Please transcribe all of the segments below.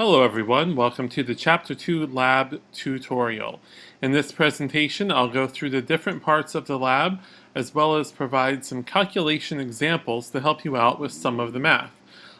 Hello everyone, welcome to the Chapter 2 Lab tutorial. In this presentation I'll go through the different parts of the lab as well as provide some calculation examples to help you out with some of the math.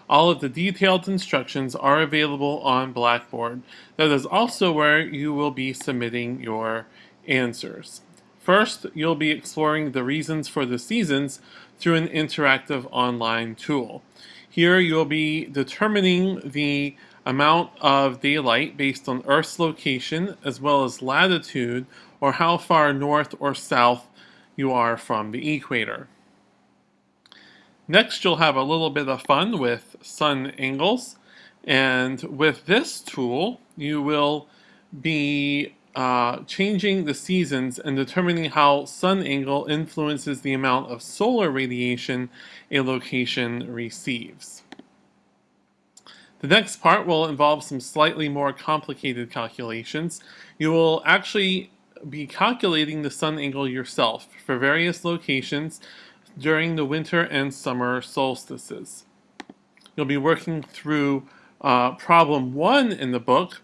All of the detailed instructions are available on Blackboard. That is also where you will be submitting your answers. First, you'll be exploring the reasons for the seasons through an interactive online tool. Here you'll be determining the amount of daylight based on Earth's location as well as latitude or how far north or south you are from the equator. Next you'll have a little bit of fun with sun angles and with this tool you will be uh, changing the seasons and determining how sun angle influences the amount of solar radiation a location receives. The next part will involve some slightly more complicated calculations. You will actually be calculating the sun angle yourself for various locations during the winter and summer solstices. You'll be working through uh, problem one in the book,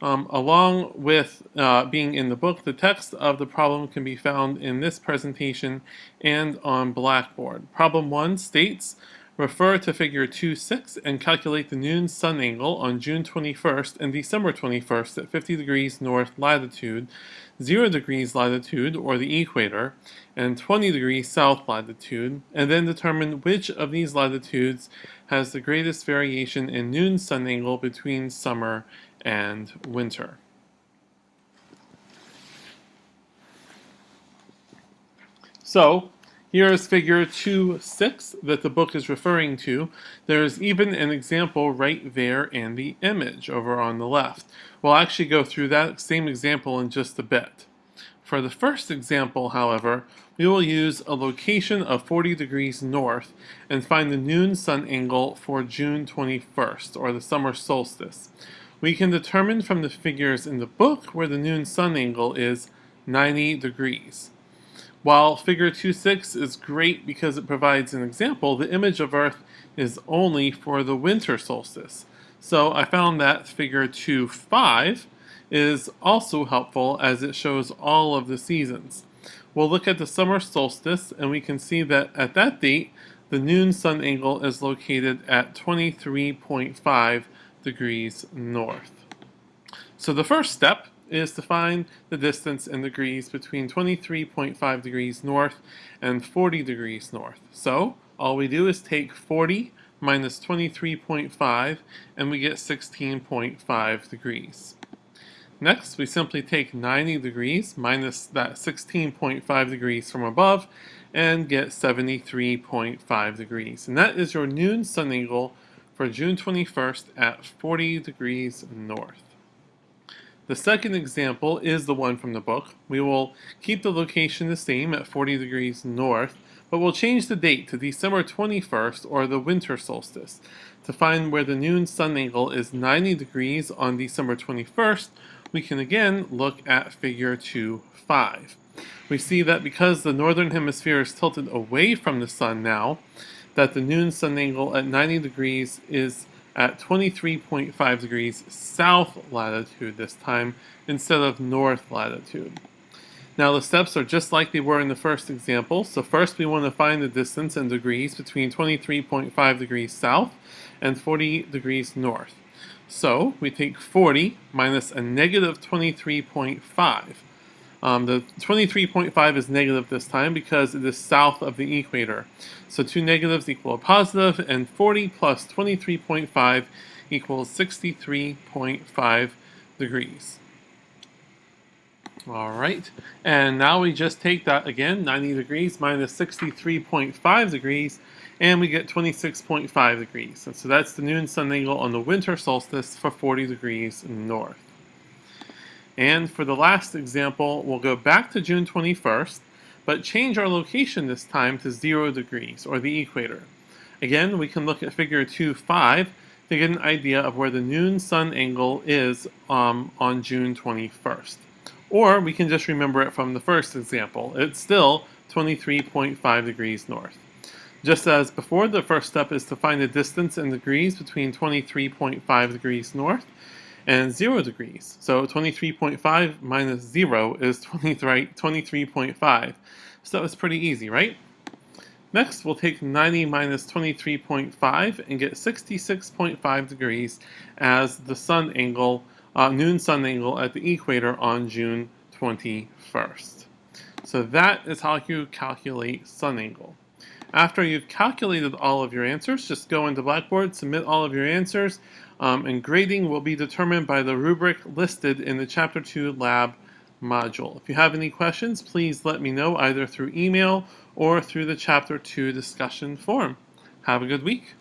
um, along with uh, being in the book, the text of the problem can be found in this presentation and on Blackboard. Problem 1 states, refer to figure 2.6 and calculate the noon sun angle on June 21st and December 21st at 50 degrees north latitude, 0 degrees latitude or the equator, and 20 degrees south latitude, and then determine which of these latitudes has the greatest variation in noon sun angle between summer and winter. So, here is figure 2.6 that the book is referring to. There's even an example right there in the image over on the left. We'll actually go through that same example in just a bit. For the first example, however, we will use a location of 40 degrees north and find the noon sun angle for June 21st, or the summer solstice. We can determine from the figures in the book where the noon sun angle is 90 degrees. While figure 2.6 is great because it provides an example, the image of Earth is only for the winter solstice. So I found that figure 2.5 is also helpful as it shows all of the seasons. We'll look at the summer solstice and we can see that at that date the noon sun angle is located at 23.5 degrees north. So the first step is to find the distance in degrees between 23.5 degrees north and 40 degrees north. So all we do is take 40 minus 23.5 and we get 16.5 degrees. Next, we simply take 90 degrees minus that 16.5 degrees from above and get 73.5 degrees. And that is your noon sun angle for June 21st at 40 degrees north. The second example is the one from the book. We will keep the location the same at 40 degrees north, but we'll change the date to December 21st or the winter solstice. To find where the noon sun angle is 90 degrees on December 21st, we can again look at figure 2.5. We see that because the northern hemisphere is tilted away from the sun now, that the noon sun angle at 90 degrees is at 23.5 degrees south latitude this time instead of north latitude. Now the steps are just like they were in the first example. So first we want to find the distance in degrees between 23.5 degrees south and 40 degrees north. So we take 40 minus a negative 23.5. Um, the 23.5 is negative this time because it is south of the equator. So two negatives equal a positive, and 40 plus 23.5 equals 63.5 degrees. All right, and now we just take that again, 90 degrees minus 63.5 degrees, and we get 26.5 degrees. And so that's the noon sun angle on the winter solstice for 40 degrees north. And for the last example, we'll go back to June 21st, but change our location this time to 0 degrees, or the equator. Again, we can look at figure 2.5 to get an idea of where the noon sun angle is um, on June 21st. Or we can just remember it from the first example. It's still 23.5 degrees north. Just as before, the first step is to find the distance in degrees between 23.5 degrees north and 0 degrees. So 23.5 minus 0 is 23.5. So it's pretty easy, right? Next, we'll take 90 minus 23.5 and get 66.5 degrees as the sun angle, uh, noon sun angle at the equator on June 21st. So that is how you calculate sun angle. After you've calculated all of your answers, just go into Blackboard, submit all of your answers, um, and grading will be determined by the rubric listed in the Chapter 2 lab module. If you have any questions, please let me know either through email or through the Chapter 2 discussion forum. Have a good week.